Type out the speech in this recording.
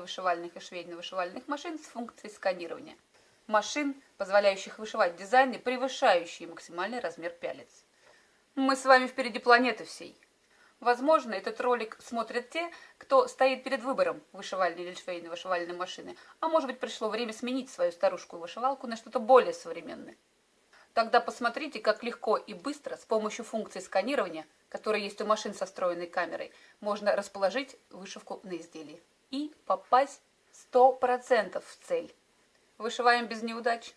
вышивальных и швейно-вышивальных машин с функцией сканирования. Машин, позволяющих вышивать дизайны, превышающие максимальный размер пялец. Мы с вами впереди планеты всей. Возможно, этот ролик смотрят те, кто стоит перед выбором вышивальной или швейной вышивальной машины, а может быть пришло время сменить свою старушку вышивалку на что-то более современное. Тогда посмотрите, как легко и быстро с помощью функции сканирования, которая есть у машин со встроенной камерой, можно расположить вышивку на изделии и попасть 100% в цель. Вышиваем без неудач.